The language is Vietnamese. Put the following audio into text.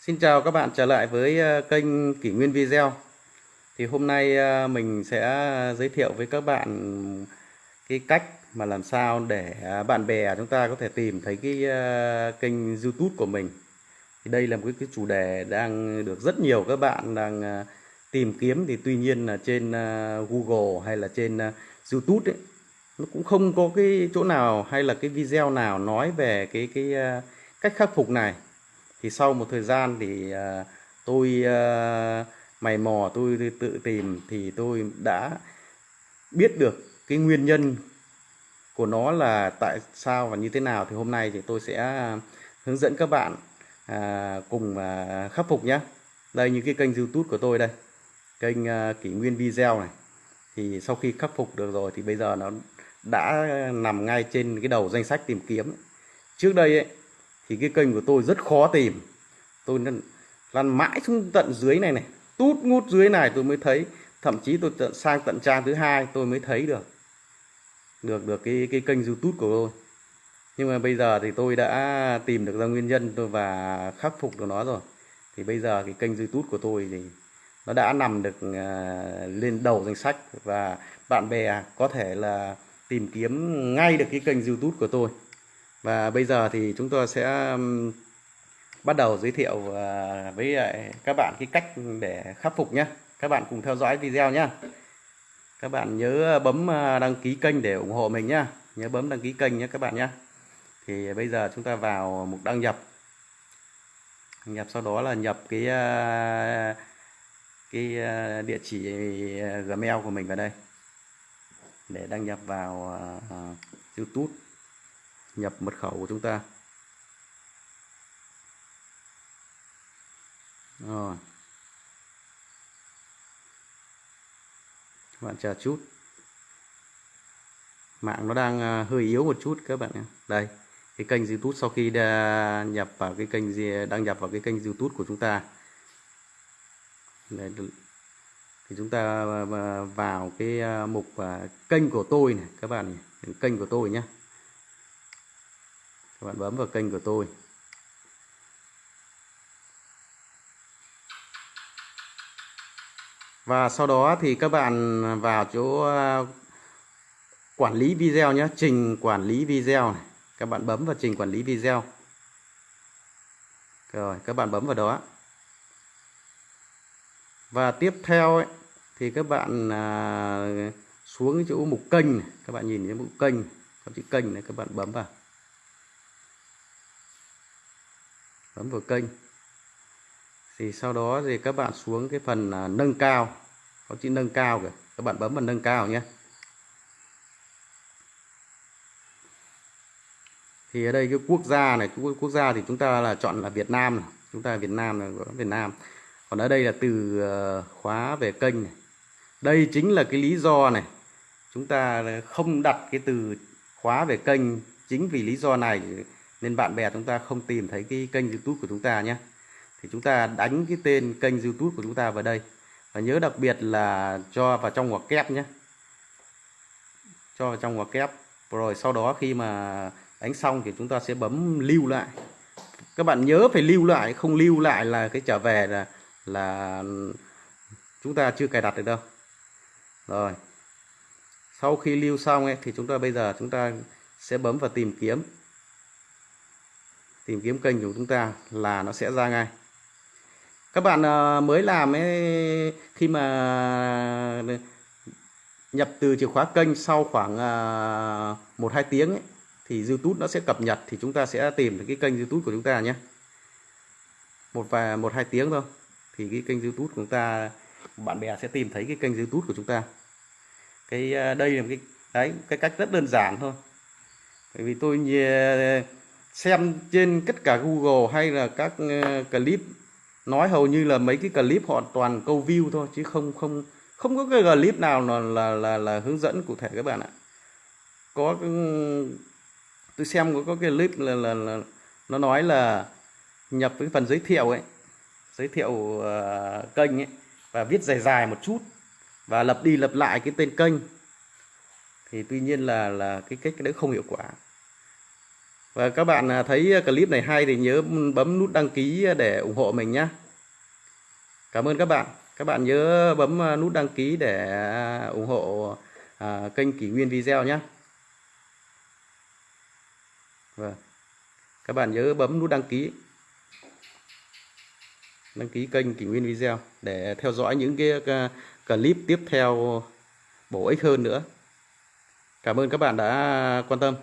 Xin chào các bạn trở lại với ờ, kênh Kỷ Nguyên Video. Thì hôm nay ờ, mình sẽ giới thiệu với các bạn cái cách mà làm sao để à, bạn bè chúng ta có thể tìm thấy cái ờ, kênh YouTube của mình. Thì đây là một cái chủ đề đang được rất nhiều các bạn đang tìm kiếm. Thì tuy nhiên là trên Google hay là trên YouTube ấy, nó cũng không có cái chỗ nào hay là cái video nào nói về cái cái cách khắc phục này thì sau một thời gian thì uh, tôi uh, mày mò tôi tự tìm thì tôi đã biết được cái nguyên nhân của nó là tại sao và như thế nào. Thì hôm nay thì tôi sẽ hướng dẫn các bạn à, cùng à, khắc phục nhé. Đây như cái kênh youtube của tôi đây. Kênh à, kỷ nguyên video này. Thì sau khi khắc phục được rồi thì bây giờ nó đã nằm ngay trên cái đầu danh sách tìm kiếm. Trước đây ấy, thì cái kênh của tôi rất khó tìm. Tôi lăn mãi xuống tận dưới này này tút ngút dưới này tôi mới thấy. Thậm chí tôi tận sang tận trang thứ hai tôi mới thấy được được được cái cái kênh youtube của tôi. Nhưng mà bây giờ thì tôi đã tìm được ra nguyên nhân tôi và khắc phục được nó rồi. Thì bây giờ cái kênh youtube của tôi thì nó đã nằm được uh, lên đầu danh sách và bạn bè có thể là tìm kiếm ngay được cái kênh youtube của tôi và bây giờ thì chúng tôi sẽ bắt đầu giới thiệu ờ, với các bạn cái cách để khắc phục nhé các bạn cùng theo dõi video nhé các bạn nhớ bấm ờ, đăng ký kênh để ủng hộ mình nhé nhớ bấm đăng ký kênh nhé các bạn nhé thì bây giờ chúng ta vào mục đăng nhập. Nhập sau đó là nhập cái ờ, cái địa chỉ gmail của mình vào đây. Để đăng nhập vào youtube nhập mật khẩu của chúng ta. Rồi. Các bạn chờ chút. Mạng nó đang à, hơi yếu một chút các bạn nhé. Đây cái kênh youtube sau khi đã nhập vào cái kênh gì đăng nhập vào cái kênh youtube của chúng ta. Đây, thì chúng ta à, à, vào cái mục kênh của tôi này các bạn này kênh của tôi nhé các bạn bấm vào kênh của tôi. Và sau đó thì các bạn vào chỗ ờ, quản lý video nhé trình quản lý video này. Các bạn bấm vào trình quản lý video. Rồi các bạn bấm vào đó. Và tiếp theo ấy, thì các bạn à, xuống chỗ mục kênh này. các bạn nhìn thấy mục kênh có chữ kênh này các bạn bấm vào. Bấm vào kênh. Thì sau đó thì các bạn xuống cái phần à, nâng cao. Có chữ nâng cao kìa. Các bạn bấm vào nâng cao nhé. Thì ở đây cái quốc gia này, quốc gia thì chúng ta là chọn là Việt Nam này. chúng ta Việt Nam là Việt Nam. Còn ở đây là từ ờ, khóa về kênh này. Đây chính là cái lý do này. Chúng ta không đặt cái từ khóa về kênh chính vì lý do này nên bạn bè chúng ta không tìm thấy cái kênh YouTube của chúng ta nhé. Thì chúng ta đánh cái tên kênh YouTube của chúng ta vào đây. Và nhớ đặc biệt là cho vào trong ngoặc kép nhé. Cho vào trong ngoặc kép. Rồi sau đó khi mà đánh xong thì chúng ta sẽ bấm lưu lại. Các bạn nhớ phải lưu lại không lưu lại là cái trở về là là chúng ta chưa cài đặt được đâu. Rồi. Sau khi lưu xong ấy, thì chúng ta bây giờ chúng ta sẽ bấm vào tìm kiếm tìm kiếm kênh của chúng ta là nó sẽ ra ngay. Các bạn ờ, mới làm ấy khi mà nhập từ chìa khóa kênh sau khoảng ờ, một hai tiếng ấy, thì YouTube nó sẽ cập nhật thì chúng ta sẽ tìm được cái kênh YouTube của chúng ta nhé. Một vài một hai tiếng thôi thì cái kênh YouTube của chúng ta bạn bè sẽ tìm thấy cái kênh YouTube của chúng ta. Cái ờ, đây là cái đấy cái cách rất đơn giản thôi. Bởi vì tôi ờ, xem trên tất cả Google hay là các ờ, clip. Nói hầu như là mấy cái clip họ toàn câu view thôi chứ không không không có cái clip nào là là là, là hướng dẫn cụ thể các bạn ạ. Có ừ, tôi xem có, có cái clip là, là, là nó nói là nhập cái phần giới thiệu ấy giới thiệu uh, kênh ấy và viết dài dài một chút và lập đi lập lại cái tên kênh. Thì tuy nhiên là là cái cách đấy không hiệu quả. Và các bạn à, thấy à, clip này hay thì nhớ bấm nút đăng ký à, để ủng hộ mình nhé. Cảm ơn các bạn. Các bạn nhớ bấm nút đăng ký để ủng hộ kênh Kỷ Nguyên Video nhé. Vâng. Các bạn nhớ bấm nút đăng ký. Đăng ký kênh Kỷ Nguyên Video để theo dõi những cái clip tiếp theo bổ ích hơn nữa. Cảm ơn các bạn đã quan tâm.